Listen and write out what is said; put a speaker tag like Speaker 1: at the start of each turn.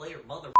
Speaker 1: later, mother.